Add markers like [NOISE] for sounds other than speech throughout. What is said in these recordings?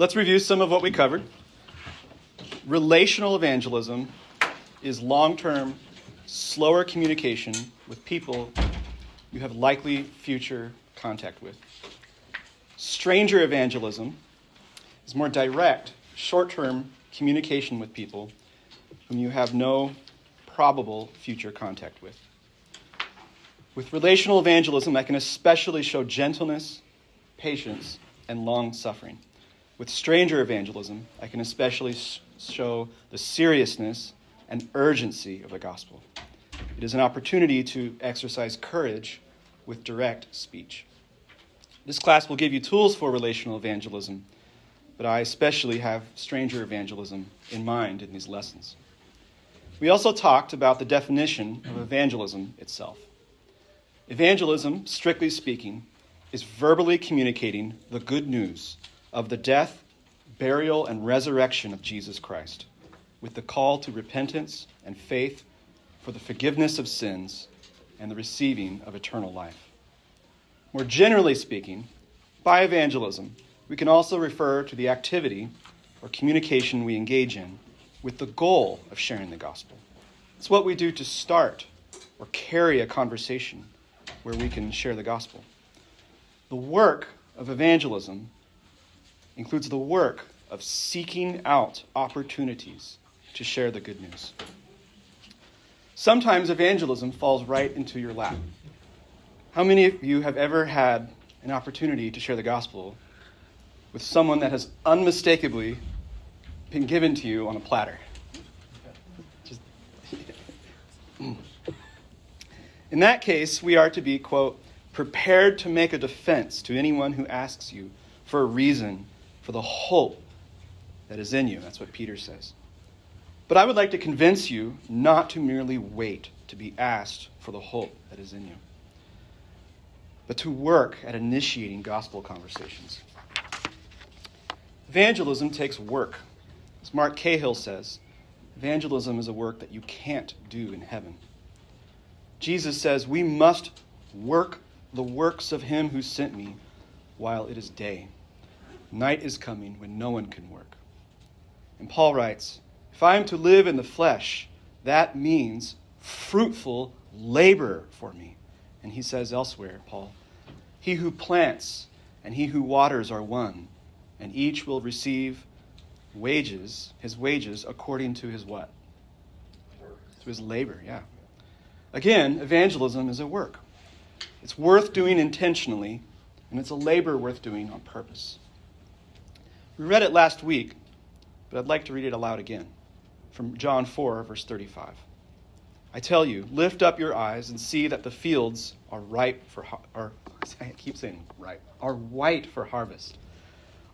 Let's review some of what we covered. Relational evangelism is long term, slower communication with people you have likely future contact with. Stranger evangelism is more direct, short term communication with people whom you have no probable future contact with. With relational evangelism, I can especially show gentleness, patience, and long suffering. With stranger evangelism, I can especially show the seriousness and urgency of the gospel. It is an opportunity to exercise courage with direct speech. This class will give you tools for relational evangelism, but I especially have stranger evangelism in mind in these lessons. We also talked about the definition of evangelism itself. Evangelism, strictly speaking, is verbally communicating the good news of the death, burial, and resurrection of Jesus Christ, with the call to repentance and faith for the forgiveness of sins and the receiving of eternal life. More generally speaking, by evangelism, we can also refer to the activity or communication we engage in with the goal of sharing the gospel. It's what we do to start or carry a conversation where we can share the gospel. The work of evangelism includes the work of seeking out opportunities to share the good news. Sometimes evangelism falls right into your lap. How many of you have ever had an opportunity to share the gospel with someone that has unmistakably been given to you on a platter? [LAUGHS] In that case, we are to be, quote, prepared to make a defense to anyone who asks you for a reason for the hope that is in you. That's what Peter says. But I would like to convince you not to merely wait to be asked for the hope that is in you, but to work at initiating gospel conversations. Evangelism takes work. As Mark Cahill says, evangelism is a work that you can't do in heaven. Jesus says, We must work the works of him who sent me while it is day. Night is coming when no one can work. And Paul writes, If I am to live in the flesh, that means fruitful labor for me. And he says elsewhere, Paul, He who plants and he who waters are one, and each will receive wages, his wages, according to his what? To his labor, yeah. Again, evangelism is a work. It's worth doing intentionally, and it's a labor worth doing on purpose. We read it last week, but I'd like to read it aloud again from John 4, verse 35. I tell you, lift up your eyes and see that the fields are ripe for are [LAUGHS] I keep saying ripe, are white for harvest.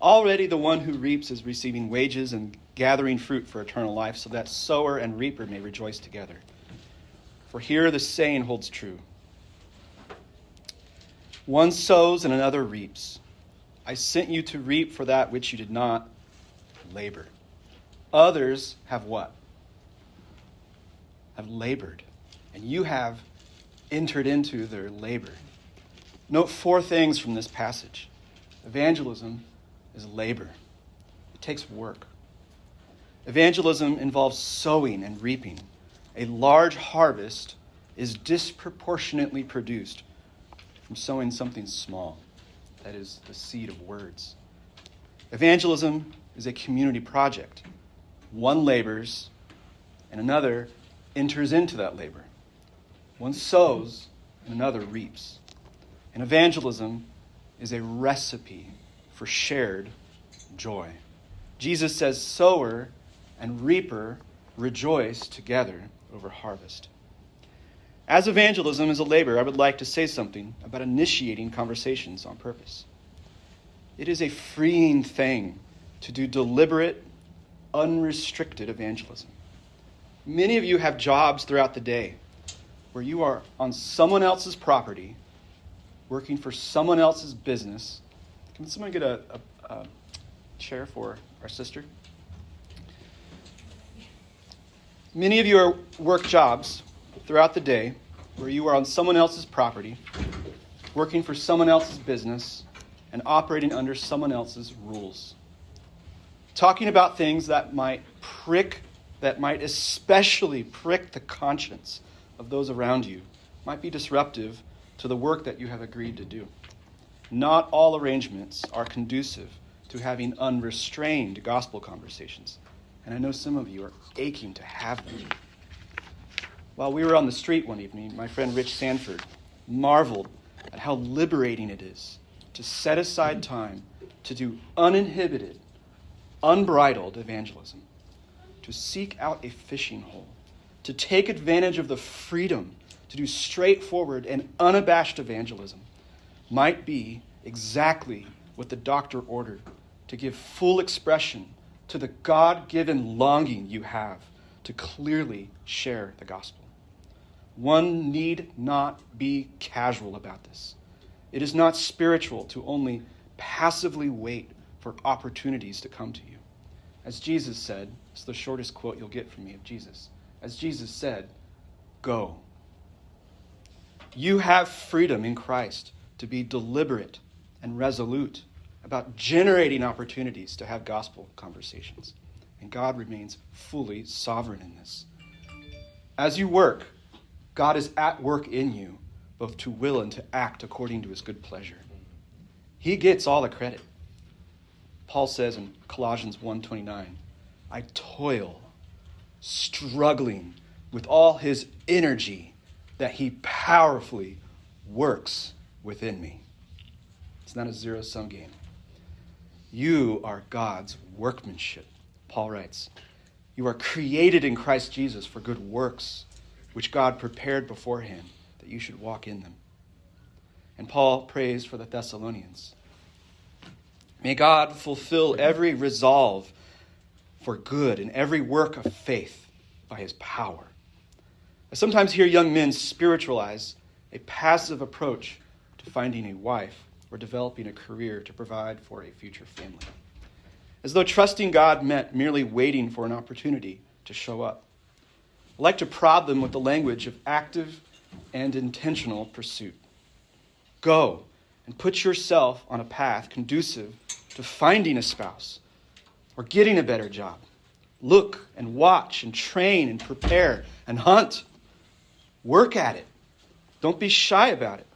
Already the one who reaps is receiving wages and gathering fruit for eternal life, so that sower and reaper may rejoice together. For here the saying holds true one sows and another reaps. I sent you to reap for that which you did not labor. Others have what? Have labored, and you have entered into their labor. Note four things from this passage evangelism is labor, it takes work. Evangelism involves sowing and reaping a large harvest is disproportionately produced from sowing something small, that is, the seed of words. Evangelism is a community project. One labors, and another enters into that labor. One sows, and another reaps. And evangelism is a recipe for shared joy. Jesus says, Sower and reaper rejoice together over harvest. As evangelism is a labor, I would like to say something about initiating conversations on purpose. It is a freeing thing to do deliberate, unrestricted evangelism. Many of you have jobs throughout the day where you are on someone else's property, working for someone else's business. Can someone get a, a, a chair for our sister? Many of you are work jobs throughout the day where you are on someone else's property, working for someone else's business, and operating under someone else's rules. talking about things that might prick, that might especially prick the conscience of those around you, might be disruptive to the work that you have agreed to do. Not all arrangements are conducive to having unrestrained gospel conversations. And I know some of you are aching to have them. While we were on the street one evening, my friend Rich Sanford marveled at how liberating it is to set aside time to do uninhibited, unbridled evangelism, to seek out a fishing hole, to take advantage of the freedom to do straightforward and unabashed evangelism might be exactly what the doctor ordered to give full expression to the God given longing you have to clearly share the gospel. One need not be casual about this. It is not spiritual to only passively wait for opportunities to come to you. As Jesus said, it's the shortest quote you'll get from me of Jesus. As Jesus said, go. You have freedom in Christ to be deliberate and resolute about generating opportunities to have gospel conversations. And God remains fully sovereign in this. As you work, God is at work in you, both to will and to act according to his good pleasure. He gets all the credit. Paul says in Colossians 1:29, I toil, struggling with all his energy that he powerfully works within me. It's not a zero sum game. You are God's workmanship, Paul writes. You are created in Christ Jesus for good works which God prepared beforehand that you should walk in them. And Paul prays for the Thessalonians. May God fulfill every resolve for good and every work of faith by his power. I sometimes hear young men spiritualize a passive approach to finding a wife or developing a career to provide for a future family, as though trusting God meant merely waiting for an opportunity to show up. I like to prod them with the language of active and intentional pursuit. Go and put yourself on a path conducive to finding a spouse or getting a better job. Look and watch and train and prepare and hunt. Work at it. Don't be shy about it.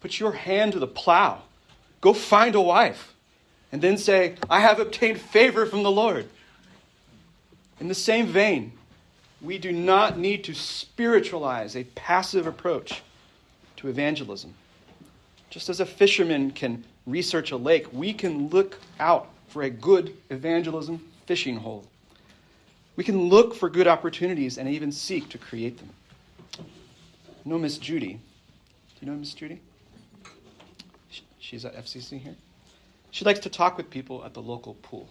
Put your hand to the plow. Go find a wife. And then say, I have obtained favor from the Lord. In the same vein, we do not need to spiritualize a passive approach to evangelism. Just as a fisherman can research a lake, we can look out for a good evangelism fishing hole. We can look for good opportunities and even seek to create them. You know Miss Judy? Do you know Miss Judy? She's at FCC here. She likes to talk with people at the local pool.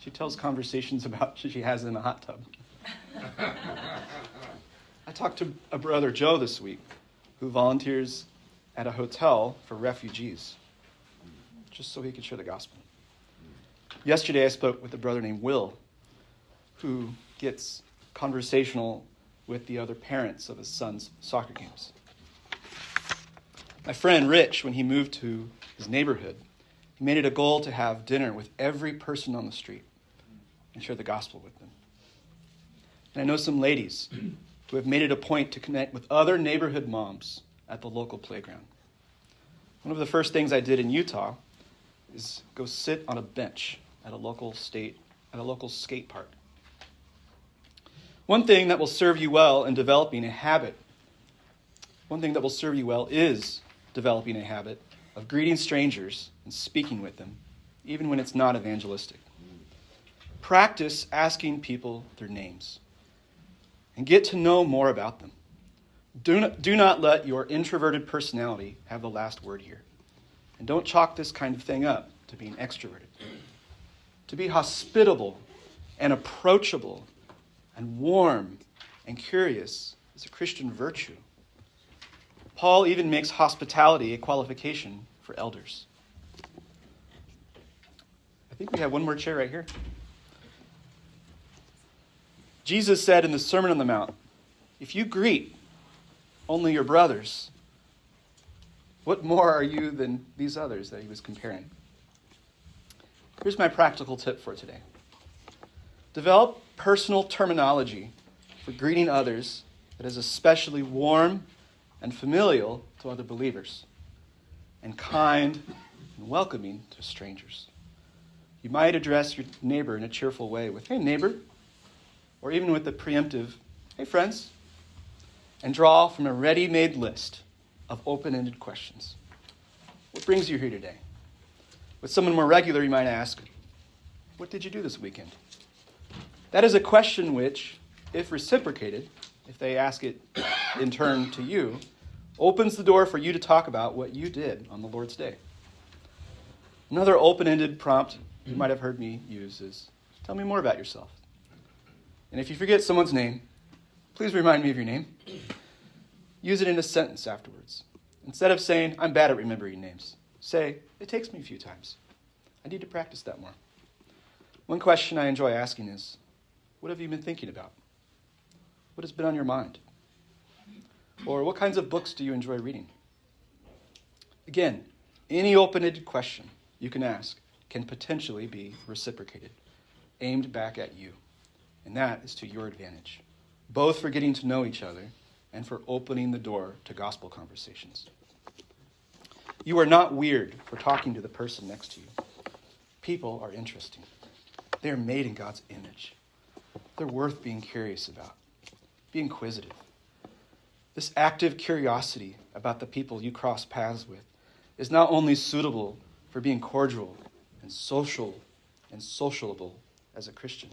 She tells conversations [LAUGHS] about she has in the hot tub. [LAUGHS] I talked to a brother, Joe, this week, who volunteers at a hotel for refugees, just so he could share the gospel. Yesterday, I spoke with a brother named Will, who gets conversational with the other parents of his son's soccer games. My friend Rich, when he moved to his neighborhood, he made it a goal to have dinner with every person on the street and share the gospel with them. And I know some ladies who have made it a point to connect with other neighborhood moms at the local playground. One of the first things I did in Utah is go sit on a bench at a local state at a local skate park. One thing that will serve you well in developing a habit, one thing that will serve you well is developing a habit of greeting strangers and speaking with them, even when it's not evangelistic. Practice asking people their names and get to know more about them. Do not, do not let your introverted personality have the last word here. And don't chalk this kind of thing up to being extroverted. To be hospitable and approachable and warm and curious is a Christian virtue. Paul even makes hospitality a qualification for elders. I think we have one more chair right here. Jesus said in the Sermon on the Mount, If you greet only your brothers, what more are you than these others that he was comparing? Here's my practical tip for today develop personal terminology for greeting others that is especially warm and familial to other believers, and kind and welcoming to strangers. You might address your neighbor in a cheerful way with, hey, neighbor, or even with the preemptive, hey, friends, and draw from a ready made list of open ended questions. What brings you here today? With someone more regular, you might ask, What did you do this weekend? That is a question which, if reciprocated, if they ask it in turn to you, opens the door for you to talk about what you did on the Lord's day. Another open ended prompt you might have heard me use is Tell me more about yourself. And if you forget someone's name, please remind me of your name. Use it in a sentence afterwards. Instead of saying, I'm bad at remembering names, say, It takes me a few times. I need to practice that more. One question I enjoy asking is, What have you been thinking about? What has been on your mind? Or what kinds of books do you enjoy reading? Again, any open ended question you can ask can potentially be reciprocated, aimed back at you. And that is to your advantage, both for getting to know each other and for opening the door to gospel conversations. You are not weird for talking to the person next to you. People are interesting. They are made in God's image. They're worth being curious about. Be inquisitive. This active curiosity about the people you cross paths with is not only suitable for being cordial and social and sociable as a Christian,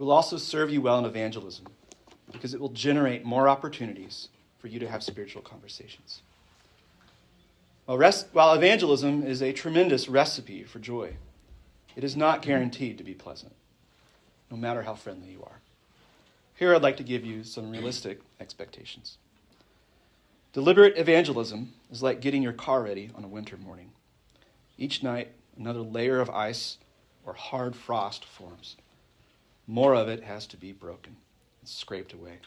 will also serve you well in evangelism because it will generate more opportunities for you to have spiritual conversations. While, rest, while evangelism is a tremendous recipe for joy, it is not guaranteed to be pleasant, no matter how friendly you are. Here I'd like to give you some realistic expectations. Deliberate evangelism is like getting your car ready on a winter morning. Each night, another layer of ice or hard frost forms. More of it has to be broken and scraped away.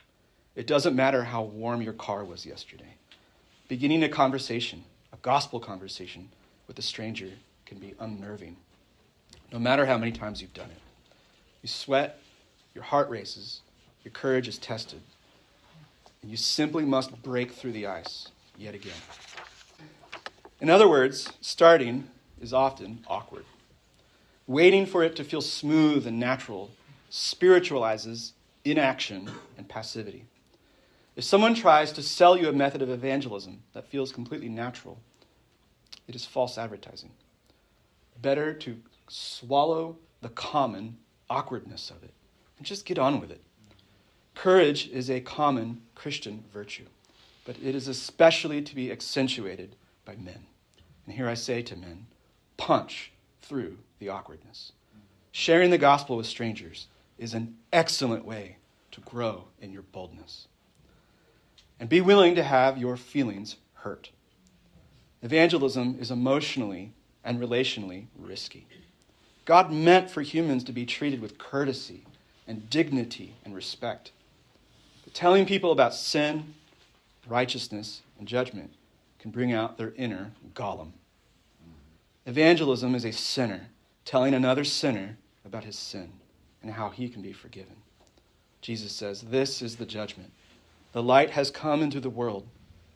It doesn't matter how warm your car was yesterday. Beginning a conversation, a gospel conversation with a stranger, can be unnerving, no matter how many times you've done it. You sweat, your heart races, your courage is tested, and you simply must break through the ice yet again. In other words, starting is often awkward. Waiting for it to feel smooth and natural spiritualizes inaction and passivity. If someone tries to sell you a method of evangelism that feels completely natural, it is false advertising. Better to swallow the common awkwardness of it and just get on with it. Courage is a common Christian virtue, but it is especially to be accentuated by men. And here I say to men punch through the awkwardness. Sharing the gospel with strangers is an excellent way to grow in your boldness. And be willing to have your feelings hurt. Evangelism is emotionally and relationally risky. God meant for humans to be treated with courtesy and dignity and respect. But telling people about sin, righteousness, and judgment can bring out their inner Gollum. Evangelism is a sinner telling another sinner about his sin and how he can be forgiven. Jesus says, This is the judgment. The light has come into the world,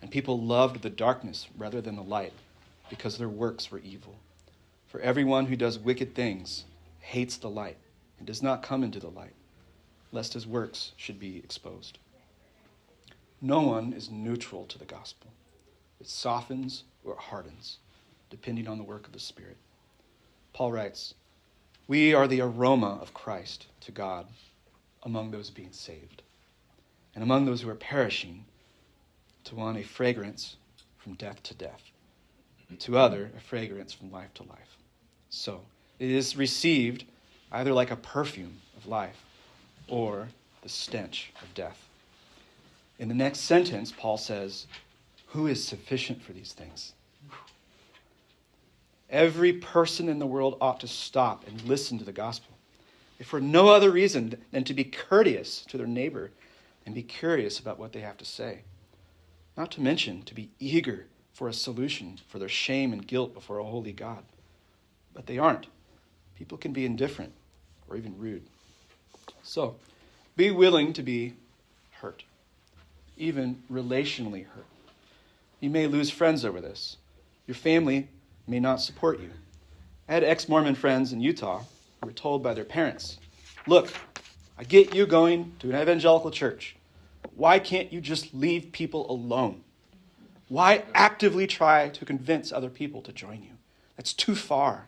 and people loved the darkness rather than the light because their works were evil. For everyone who does wicked things hates the light and does not come into the light, lest his works should be exposed. No one is neutral to the gospel, it softens or hardens, depending on the work of the Spirit. Paul writes, We are the aroma of Christ to God among those being saved, and among those who are perishing, to one a fragrance from death to death, to other a fragrance from life to life. So it is received either like a perfume of life or the stench of death. In the next sentence, Paul says, Who is sufficient for these things? Every person in the world ought to stop and listen to the gospel if for no other reason than to be courteous to their neighbor and be curious about what they have to say. Not to mention to be eager for a solution for their shame and guilt before a holy God. But they aren't, People can be indifferent or even rude. So, be willing to be hurt, even relationally hurt. You may lose friends over this. Your family may not support you. I had ex Mormon friends in Utah who were told by their parents, Look, I get you going to an evangelical church. Why can't you just leave people alone? Why actively try to convince other people to join you? That's too far.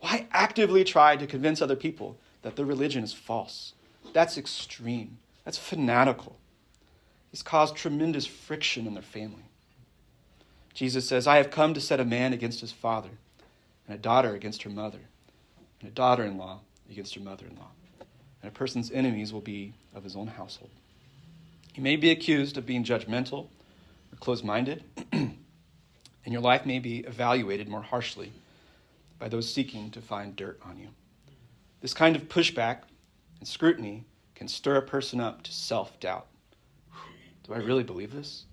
Why actively try to convince other people that their religion is false? That's extreme. That's fanatical. It's caused tremendous friction in their family. Jesus says, I have come to set a man against his father, and a daughter against her mother, and a daughter in law against her mother in law. And a person's enemies will be of his own household. You may be accused of being judgmental or closed minded, [CLEARS THROAT] and your life may be evaluated more harshly by those seeking to find dirt on you. This kind of pushback and scrutiny can stir a person up to self doubt. Do I really believe this?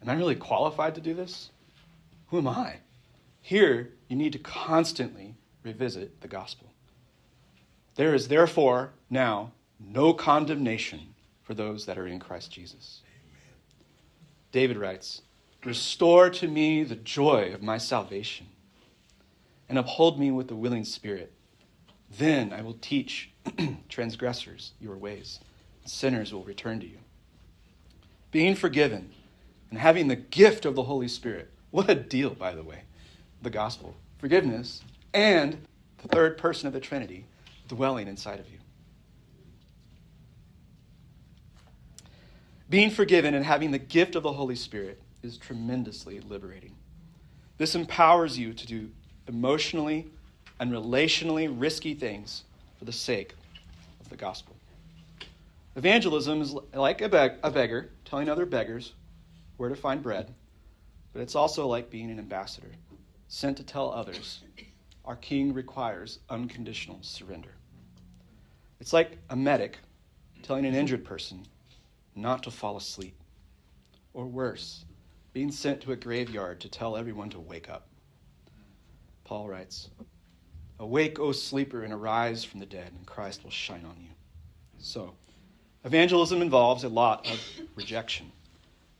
Am I really qualified to do this? Who am I? Here, you need to constantly revisit the gospel. There is therefore now no condemnation for those that are in Christ Jesus. David writes, Restore to me the joy of my salvation and uphold me with a willing spirit. Then I will teach [CLEARS THROAT] transgressors your ways, and sinners will return to you. Being forgiven and having the gift of the Holy Spirit. What a deal, by the way. The gospel, forgiveness, and the third person of the Trinity dwelling inside of you. Being forgiven and having the gift of the Holy Spirit is tremendously liberating. This empowers you to do emotionally and relationally risky things for the sake of the gospel. Evangelism is like a, beg- a beggar telling other beggars where to find bread, but it's also like being an ambassador sent to tell others our king requires unconditional surrender. It's like a medic telling an injured person not to fall asleep, or worse, being sent to a graveyard to tell everyone to wake up. Paul writes, Awake, O sleeper, and arise from the dead, and Christ will shine on you. So, evangelism involves a lot of rejection.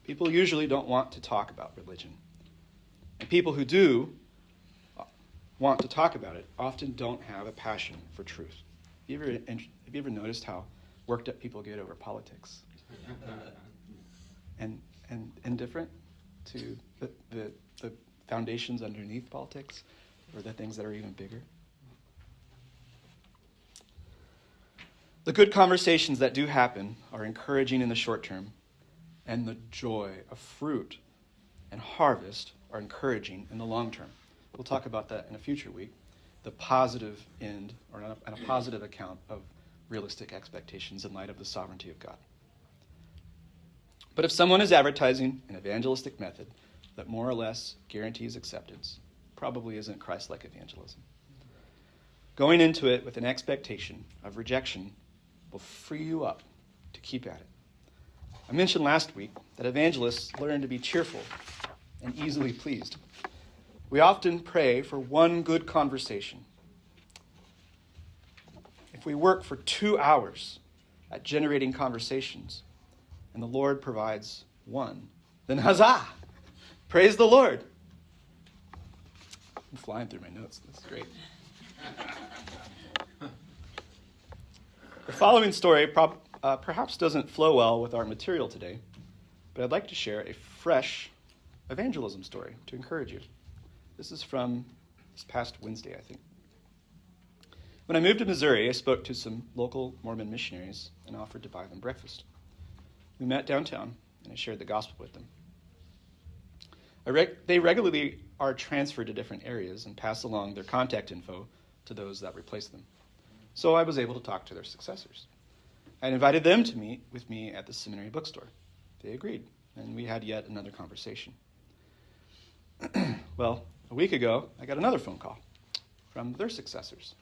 People usually don't want to talk about religion. And people who do uh, want to talk about it often don't have a passion for truth. Have you ever, have you ever noticed how worked up people get over politics? [LAUGHS] and, and indifferent to the, the, the foundations underneath politics? or the things that are even bigger. The good conversations that do happen are encouraging in the short term, and the joy of fruit and harvest are encouraging in the long term. We'll talk about that in a future week. The positive end, or a, and a positive account of realistic expectations in light of the sovereignty of God. But if someone is advertising an evangelistic method that more or less guarantees acceptance, probably isn't Christ like evangelism. Going into it with an expectation of rejection will free you up to keep at it. I mentioned last week that evangelists learn to be cheerful and easily pleased. We often pray for one good conversation. If we work for two hours at generating conversations and the Lord provides one, then huzzah! Praise the Lord. I'm flying through my notes. That's great. [LAUGHS] the following story prob- uh, perhaps doesn't flow well with our material today, but I'd like to share a fresh evangelism story to encourage you. This is from this past Wednesday, I think. When I moved to Missouri, I spoke to some local Mormon missionaries and offered to buy them breakfast. We met downtown, and I shared the gospel with them. They regularly are transferred to different areas and pass along their contact info to those that replace them. So I was able to talk to their successors. I invited them to meet with me at the seminary bookstore. They agreed, and we had yet another conversation. [CLEARS THROAT] well, a week ago, I got another phone call from their successors.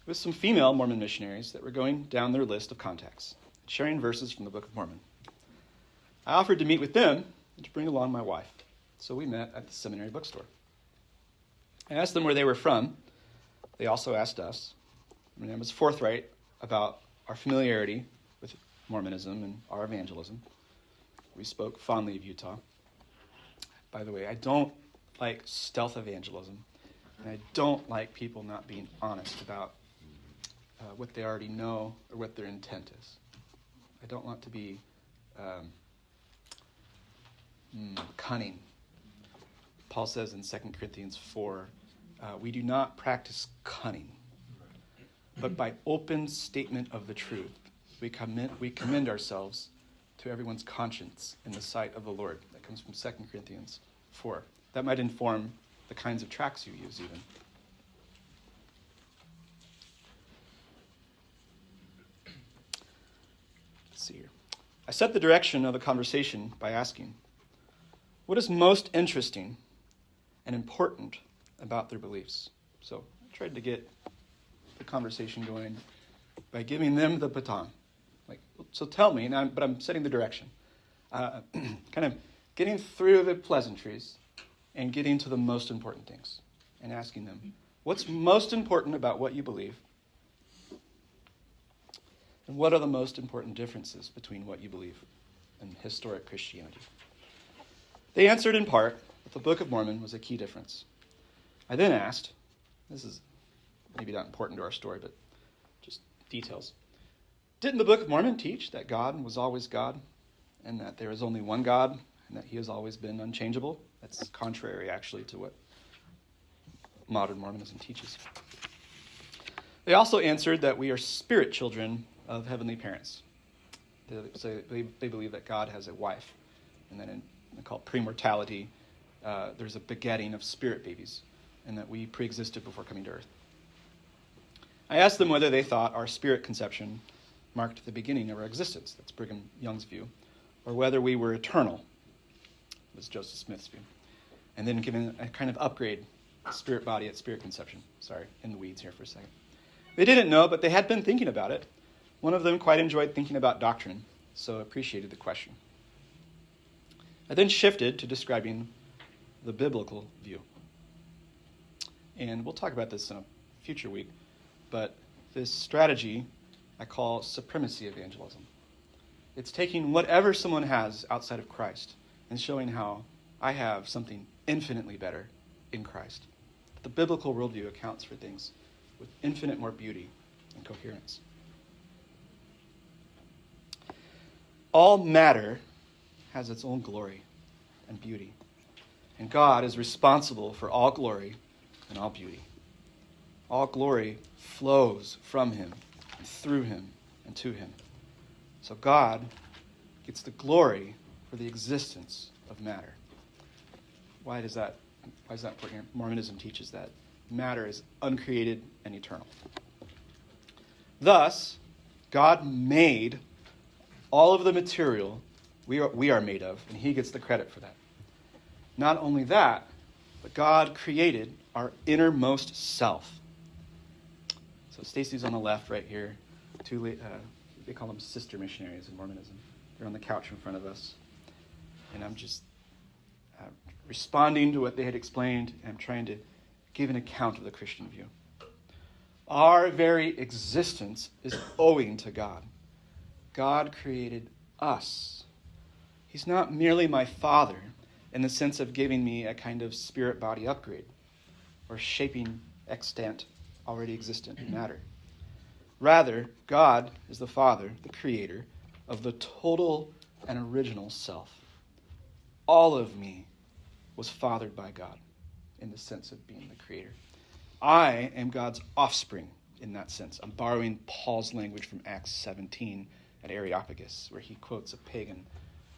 It was some female Mormon missionaries that were going down their list of contacts, sharing verses from the Book of Mormon. I offered to meet with them and to bring along my wife. So we met at the seminary bookstore. I asked them where they were from, they also asked us. I mean, I was forthright about our familiarity with Mormonism and our evangelism. We spoke fondly of Utah. By the way, I don't like stealth evangelism, and I don't like people not being honest about uh, what they already know or what their intent is. I don't want to be um, mm, cunning. Paul says in 2 Corinthians 4 uh, we do not practice cunning, but by open statement of the truth, we commend, we commend ourselves to everyone's conscience in the sight of the Lord. That comes from 2 Corinthians 4. That might inform the kinds of tracks you use, even. Let's see here. I set the direction of the conversation by asking, What is most interesting and important about their beliefs? So I tried to get the conversation going by giving them the baton. Like, so tell me, I'm, but I'm setting the direction. Uh, [CLEARS THROAT] kind of getting through the pleasantries and getting to the most important things and asking them, what's most important about what you believe? And what are the most important differences between what you believe and historic Christianity? They answered in part that the Book of Mormon was a key difference. I then asked, this is maybe not important to our story, but just details. Didn't the Book of Mormon teach that God was always God and that there is only one God and that he has always been unchangeable? That's contrary, actually, to what modern Mormonism teaches. They also answered that we are spirit children of heavenly parents. They, so they, they believe that God has a wife, and then in, they call premortality, uh, there's a begetting of spirit babies, and that we preexisted before coming to earth. I asked them whether they thought our spirit conception marked the beginning of our existence. That's Brigham Young's view. Or whether we were eternal, was Joseph Smith's view. And then given a kind of upgrade, spirit body at spirit conception. Sorry, in the weeds here for a second. They didn't know, but they had been thinking about it. One of them quite enjoyed thinking about doctrine, so appreciated the question. I then shifted to describing the biblical view. And we'll talk about this in a future week. But this strategy I call supremacy evangelism. It's taking whatever someone has outside of Christ and showing how I have something infinitely better in Christ. The biblical worldview accounts for things with infinite more beauty and coherence. All matter has its own glory and beauty, and God is responsible for all glory and all beauty. All glory flows from him, through him, and to him. So God gets the glory for the existence of matter. Why does that why is that important? Mormonism teaches that matter is uncreated and eternal. Thus, God made all of the material we are, we are made of, and He gets the credit for that. Not only that, but God created our innermost self. So Stacy's on the left right here. Two, uh, they call them sister missionaries in Mormonism. They're on the couch in front of us. And I'm just uh, responding to what they had explained and I'm trying to give an account of the Christian view. Our very existence is owing to God. God created us. He's not merely my father in the sense of giving me a kind of spirit body upgrade or shaping extant already existent matter. Rather, God is the Father, the Creator, of the total and original self. All of me was fathered by God in the sense of being the Creator. I am God's offspring in that sense. I'm borrowing Paul's language from Acts 17 at Areopagus, where he quotes a pagan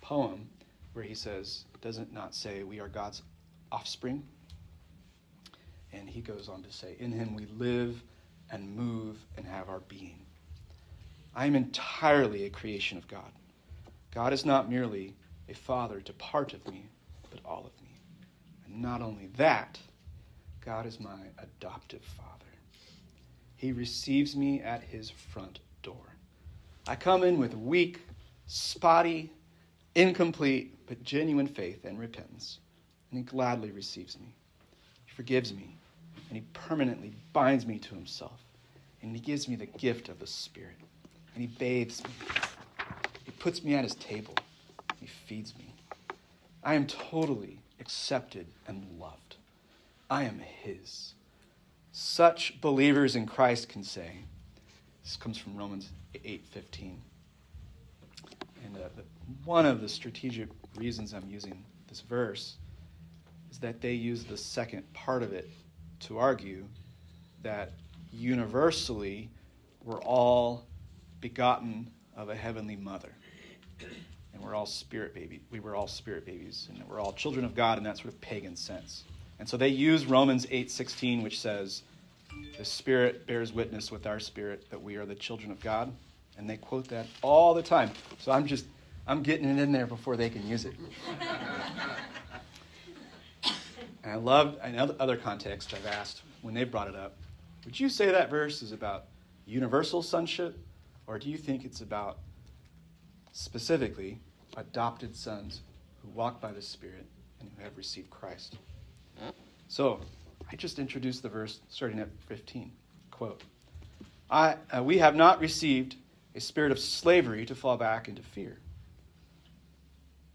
poem where he says, Does it not say we are God's offspring? And he goes on to say, In him we live and move and have our being. I am entirely a creation of God. God is not merely a father to part of me, but all of me. And not only that, God is my adoptive father. He receives me at his front door. I come in with weak, spotty, incomplete, but genuine faith and repentance, and he gladly receives me. He forgives me and he permanently binds me to himself. And he gives me the gift of the Spirit. And he bathes me. He puts me at his table. He feeds me. I am totally accepted and loved. I am his. Such believers in Christ can say, this comes from Romans 8:15. And uh, one of the strategic reasons I'm using this verse is that they use the second part of it to argue that universally we're all begotten of a heavenly mother. And we're all spirit baby. We were all spirit babies, and we're all children of God in that sort of pagan sense. And so they use Romans 8:16 which says the spirit bears witness with our spirit that we are the children of God, and they quote that all the time. So I'm just I'm getting it in there before they can use it. And I love, in other contexts, I've asked when they've brought it up, would you say that verse is about universal sonship, or do you think it's about specifically adopted sons who walk by the Spirit and who have received Christ? So, I just introduced the verse starting at 15. Quote I, uh, We have not received a spirit of slavery to fall back into fear,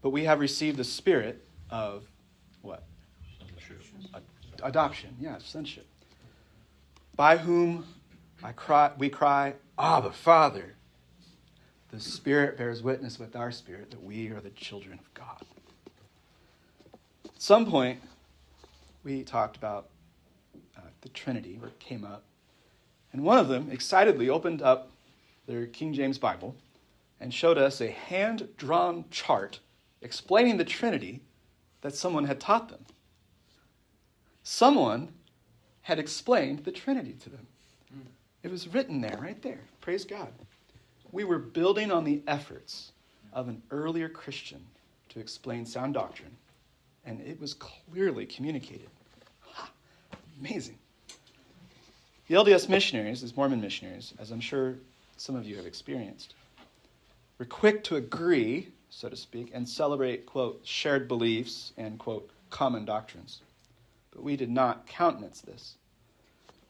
but we have received the spirit of what? Adoption, yeah, sonship. By whom I cry, we cry, Abba, Father. The Spirit bears witness with our spirit that we are the children of God. At some point, we talked about uh, the Trinity, where it came up. And one of them excitedly opened up their King James Bible and showed us a hand drawn chart explaining the Trinity that someone had taught them. Someone had explained the Trinity to them. It was written there, right there. Praise God. We were building on the efforts of an earlier Christian to explain sound doctrine, and it was clearly communicated. Ha, amazing. The LDS missionaries, as Mormon missionaries, as I'm sure some of you have experienced, were quick to agree, so to speak, and celebrate, quote, shared beliefs and, quote, common doctrines but we did not countenance this.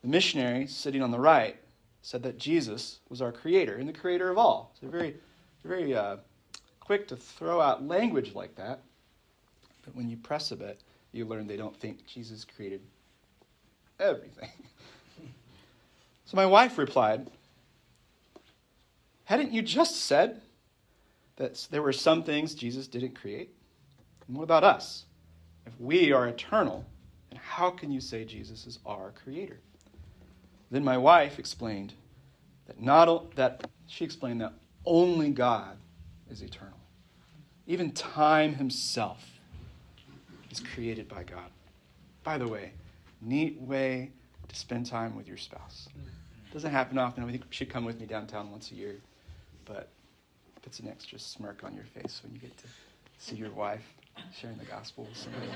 The missionary sitting on the right said that Jesus was our creator and the creator of all. So very, very uh, quick to throw out language like that. But when you press a bit, you learn they don't think Jesus created everything. [LAUGHS] so my wife replied, Hadn't you just said that there were some things Jesus didn't create? And what about us? If we are eternal, and how can you say Jesus is our creator? Then my wife explained that not that she explained that only God is eternal. Even time himself is created by God. By the way, neat way to spend time with your spouse. Doesn't happen often. I think you should come with me downtown once a year, but puts an extra smirk on your face when you get to see your wife sharing the gospel with somebody.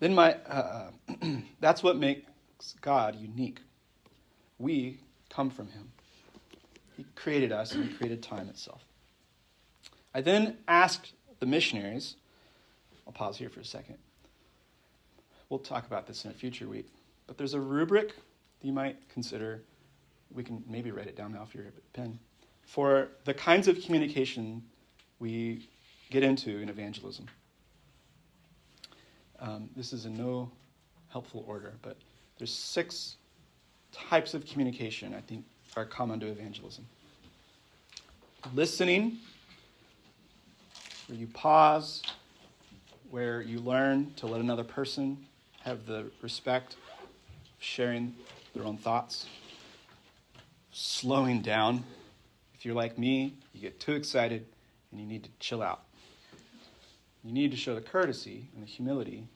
Then my uh, [CLEARS THROAT] that's what makes God unique. We come from Him. He created us and He created time itself. I then asked the missionaries. I'll pause here for a second. We'll talk about this in a future week. But there's a rubric that you might consider. We can maybe write it down now if you're a pen. For the kinds of communication we get into in evangelism. Um, this is in no helpful order, but there's six types of communication I think are common to evangelism. Listening, where you pause, where you learn to let another person have the respect of sharing their own thoughts. Slowing down. If you're like me, you get too excited and you need to chill out. You need to show the courtesy and the humility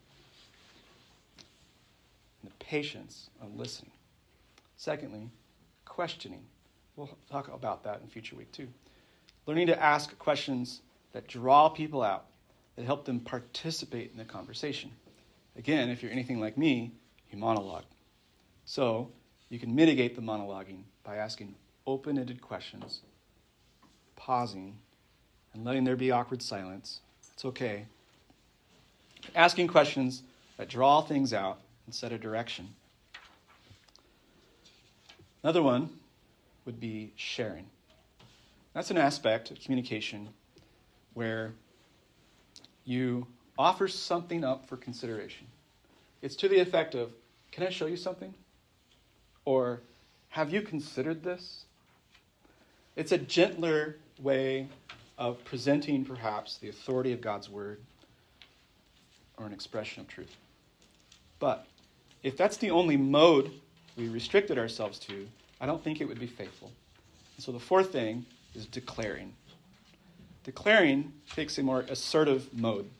and the patience of listening. Secondly, questioning. We'll talk about that in future week too. Learning to ask questions that draw people out, that help them participate in the conversation. Again, if you're anything like me, you monologue. So you can mitigate the monologuing by asking open ended questions, pausing, and letting there be awkward silence it's okay. Asking questions that draw things out and set a direction. Another one would be sharing. That's an aspect of communication where you offer something up for consideration. It's to the effect of, Can I show you something? Or, Have you considered this? It's a gentler way of presenting, perhaps, the authority of God's word or an expression of truth. But if that's the only mode we restricted ourselves to, I don't think it would be faithful. And so the fourth thing is declaring. Declaring takes a more assertive mode.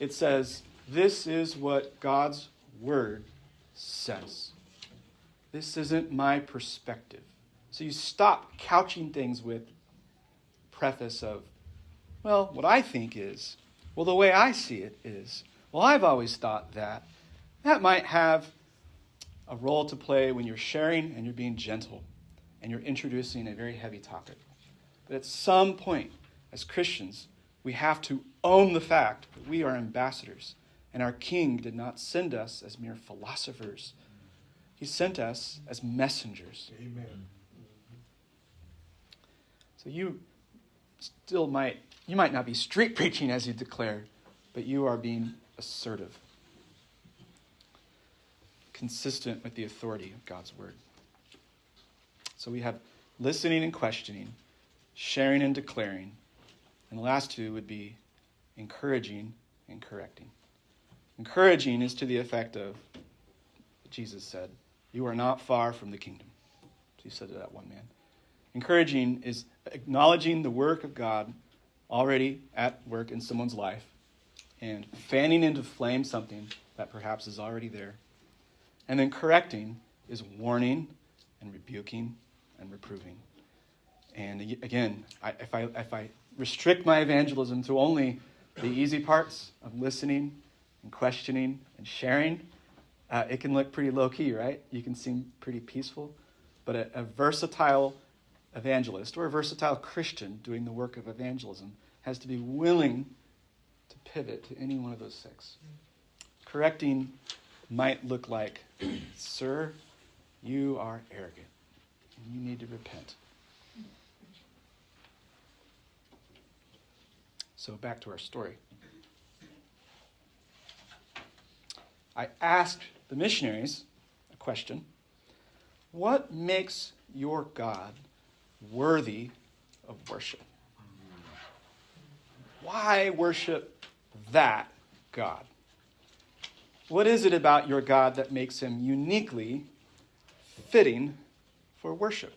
It says, This is what God's word says. This isn't my perspective. So you stop couching things with preface of, well, what I think is, well, the way I see it is, well, I've always thought that. That might have a role to play when you're sharing and you're being gentle and you're introducing a very heavy topic. But at some point, as Christians, we have to own the fact that we are ambassadors and our King did not send us as mere philosophers. He sent us as messengers. Amen. So you still might you might not be street [LAUGHS] preaching as you declare, but you are being assertive. Consistent with the authority of God's word. So we have listening and questioning, sharing and declaring. And the last two would be encouraging and correcting. Encouraging is to the effect of Jesus said, You are not far from the kingdom. He said to that one man. Encouraging is acknowledging the work of God already at work in someone's life and fanning into flame something that perhaps is already there. And then correcting is warning and rebuking and reproving. And again, I, if, I, if I restrict my evangelism to only the easy parts of listening and questioning and sharing, uh, it can look pretty low key, right? You can seem pretty peaceful. But a, a versatile evangelist or a versatile Christian doing the work of evangelism has to be willing to pivot to any one of those six. Correcting might look like, Sir, you are arrogant and you need to repent. So, back to our story. I asked the missionaries a question What makes your God worthy of worship? Why worship that God? What is it about your God that makes him uniquely fitting for worship?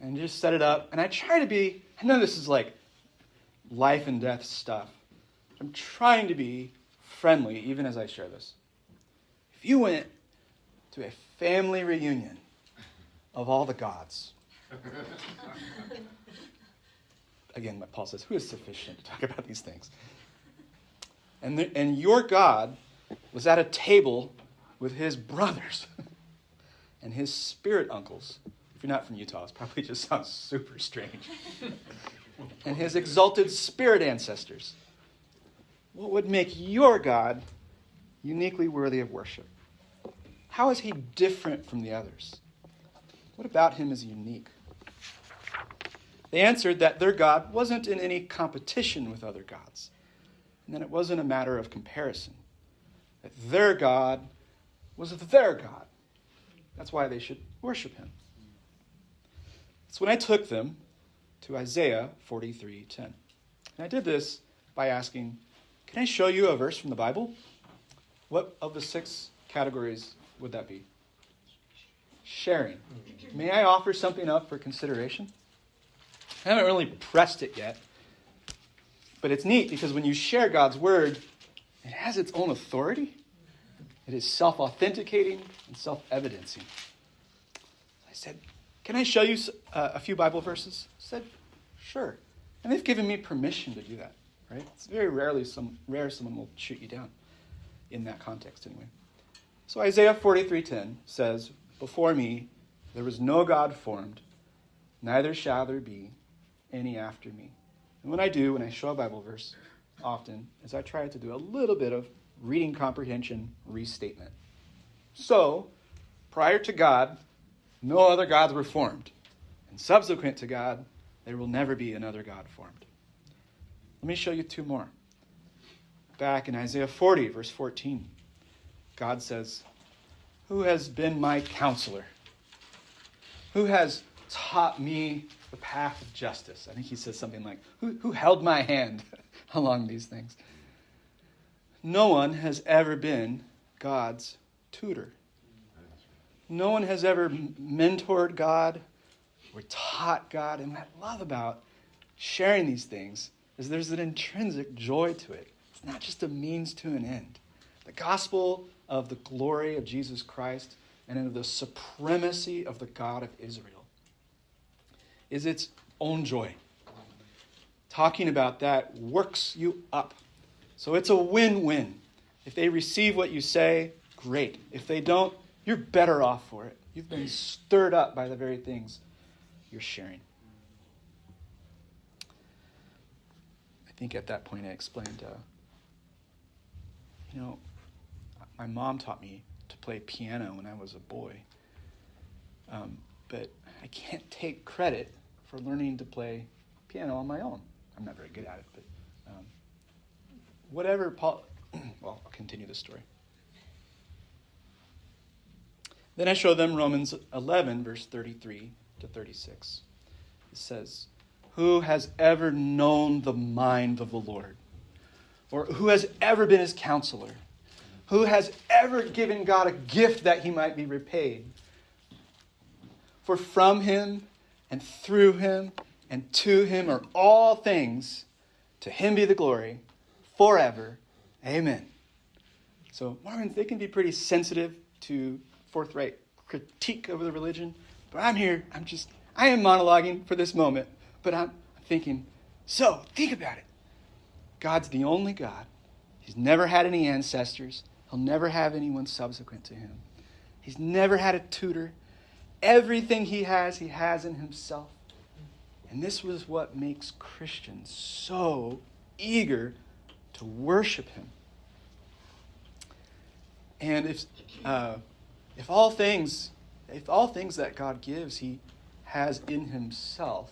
And just set it up. And I try to be, I know this is like life and death stuff. I'm trying to be friendly even as I share this. If you went to a family reunion of all the gods, [LAUGHS] again, what Paul says, who is sufficient to talk about these things? And, the, and your God was at a table with his brothers [LAUGHS] and his spirit uncles. If you're not from Utah, it probably just sounds super strange. [LAUGHS] and his exalted spirit ancestors. What would make your God uniquely worthy of worship? How is he different from the others? What about him is unique? They answered that their God wasn't in any competition with other gods, and that it wasn't a matter of comparison. That their God was their God. That's why they should worship him. That's when I took them to Isaiah 43:10. And I did this by asking, "Can I show you a verse from the Bible? What of the six categories would that be?" Sharing. May I offer something up for consideration? I haven't really pressed it yet. But it's neat because when you share God's word, it has its own authority. It is self authenticating and self evidencing. I said, Can I show you uh, a few Bible verses? I said, Sure. And they've given me permission to do that, right? It's very rarely some rare someone will shoot you down in that context anyway. So Isaiah 43:10 says, Before me there was no God formed, neither shall there be any after me. And when I do, when I show a Bible verse, often is I try to do a little bit of reading comprehension restatement. So, prior to God, no other gods were formed. And subsequent to God, there will never be another God formed. Let me show you two more. Back in Isaiah 40, verse 14, God says, Who has been my counselor? Who has taught me the path of justice? I think he says something like, Who, who held my hand [LAUGHS] along these things? No one has ever been God's tutor. No one has ever mentored God or taught God. And what I love about sharing these things is there's an intrinsic joy to it. It's not just a means to an end. The gospel of the glory of Jesus Christ and of the supremacy of the God of Israel is its own joy. Talking about that works you up. So it's a win win. If they receive what you say, great. If they don't, you're better off for it. You've been stirred up by the very things you're sharing. I think at that point I explained, uh, you know, my mom taught me to play piano when I was a boy. Um, but I can't take credit for learning to play piano on my own. I'm not very good at it, but um, whatever Paul. [CLEARS THROAT] well, I'll continue the story. Then I show them Romans 11, verse 33 to 36. It says, Who has ever known the mind of the Lord? Or who has ever been his counselor? Who has ever given God a gift that he might be repaid? For from him and through him and to him are all things. To him be the glory forever. Amen. So, Mormons, they can be pretty sensitive to forthright critique of the religion. But I'm here, I'm just, I am monologuing for this moment, but I'm thinking, so think about it. God's the only God. He's never had any ancestors, he'll never have anyone subsequent to him. He's never had a tutor. Everything he has, he has in himself. And this was what makes Christians so eager to worship him. And if uh, if all things, if all things that God gives, He has in Himself,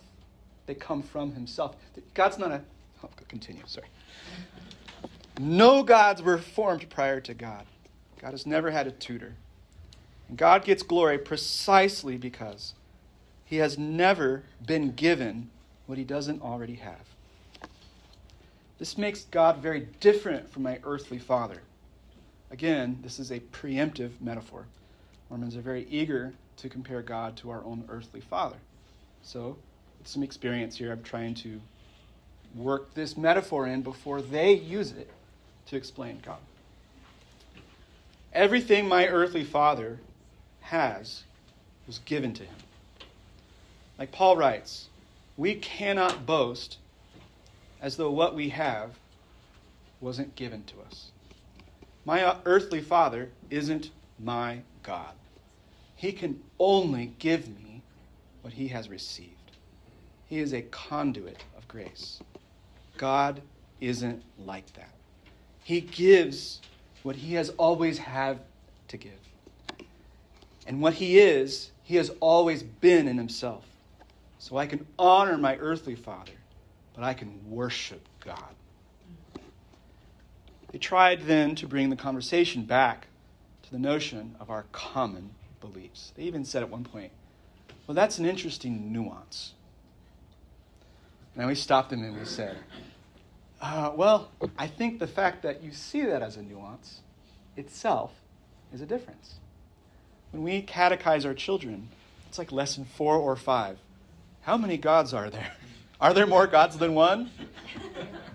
they come from Himself. God's not a. I'll continue. Sorry. No gods were formed prior to God. God has never had a tutor. And God gets glory precisely because He has never been given what He doesn't already have. This makes God very different from my earthly father. Again, this is a preemptive metaphor. Mormons are very eager to compare God to our own earthly father. So, with some experience here, I'm trying to work this metaphor in before they use it to explain God. Everything my earthly father has was given to him. Like Paul writes, we cannot boast as though what we have wasn't given to us. My earthly father isn't my God. He can only give me what he has received. He is a conduit of grace. God isn't like that. He gives what he has always had to give. And what he is, he has always been in himself. So I can honor my earthly father, but I can worship God. They tried then to bring the conversation back to the notion of our common beliefs. They even said at one point, well, that's an interesting nuance. And we stopped them and we said, uh, well, I think the fact that you see that as a nuance itself is a difference. When we catechize our children, it's like lesson four or five. How many gods are there? [LAUGHS] Are there more gods than one? [LAUGHS]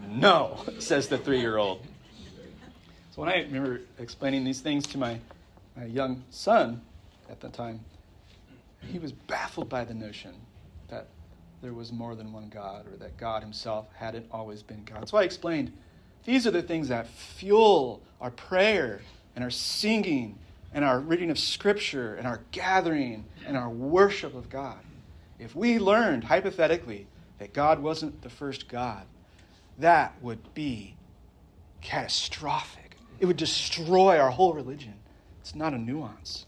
No, [LAUGHS] says the three year old. So when I remember explaining these things to my, my young son, at the time, he was baffled by the notion that there was more than one God or that God himself hadn't always been God. So I explained these are the things that fuel our prayer and our singing and our reading of Scripture and our gathering and our worship of God. If we learned, hypothetically, that God wasn't the first God, that would be catastrophic. It would destroy our whole religion. It's not a nuance.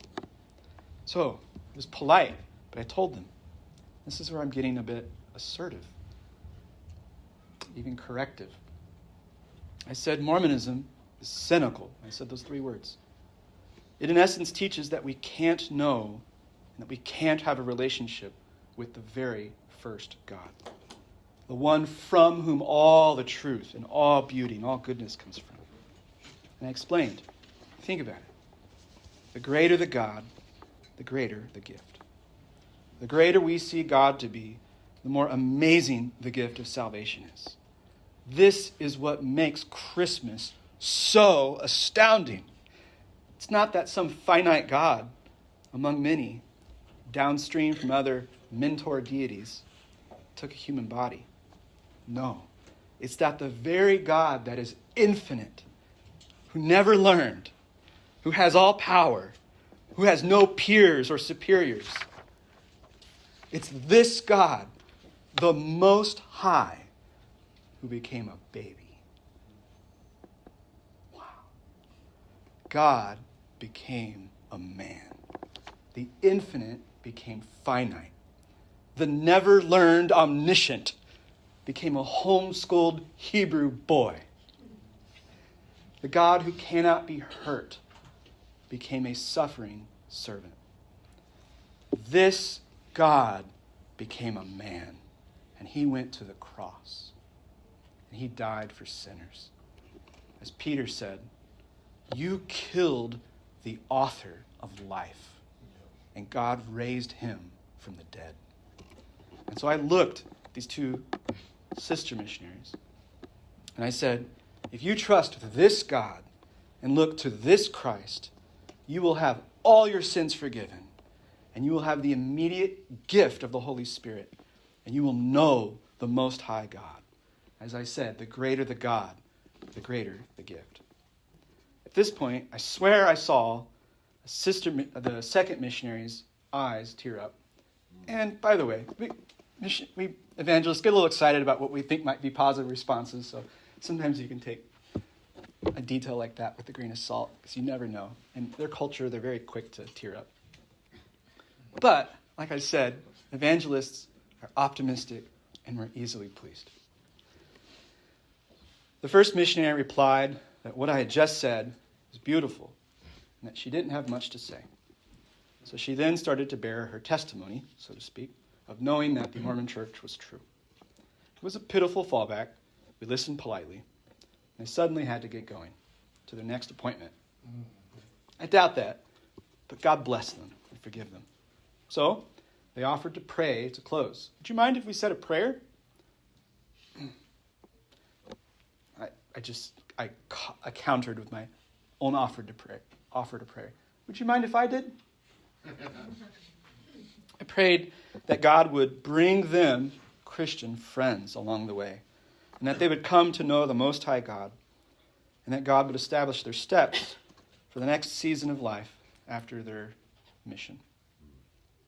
So, it was polite, but I told them this is where I'm getting a bit assertive, even corrective. I said Mormonism is cynical. I said those three words. It, in essence, teaches that we can't know and that we can't have a relationship with the very first God, the one from whom all the truth and all beauty and all goodness comes from. And I explained think about it. The greater the God, the greater the gift. The greater we see God to be, the more amazing the gift of salvation is. This is what makes Christmas so astounding. It's not that some finite God among many, downstream from other mentor deities, took a human body. No. It's that the very God that is infinite, who never learned, who has all power, who has no peers or superiors, it's this God, the Most High, who became a baby. Wow. God became a man. The infinite became finite. The never learned omniscient became a homeschooled Hebrew boy. The God who cannot be hurt became a suffering servant. This God became a man, and he went to the cross, and he died for sinners. As Peter said, You killed the author of life, and God raised him from the dead. And so I looked at these two sister missionaries, and I said, If you trust this God and look to this Christ, you will have all your sins forgiven and you will have the immediate gift of the Holy Spirit, and you will know the Most High God. As I said, the greater the God, the greater the gift. At this point, I swear I saw sister, the second missionary's eyes tear up. And by the way, we, we evangelists get a little excited about what we think might be positive responses, so sometimes you can take a detail like that with a grain of salt because you never know. In their culture, they're very quick to tear up. But, like I said, evangelists are optimistic and we're easily pleased. The first missionary replied that what I had just said was beautiful and that she didn't have much to say. So she then started to bear her testimony, so to speak, of knowing that the Mormon church was true. It was a pitiful fallback. We listened politely. And they suddenly had to get going to their next appointment. I doubt that, but God bless them and forgive them. So they offered to pray to close. Would you mind if we said a prayer? [CLEARS THROAT] I, I just I, I countered with my own offer to pray. Offer to pray. Would you mind if I did? [LAUGHS] I prayed that God would bring them Christian friends along the way, and that they would come to know the Most High God, and that God would establish their steps for the next season of life after their mission.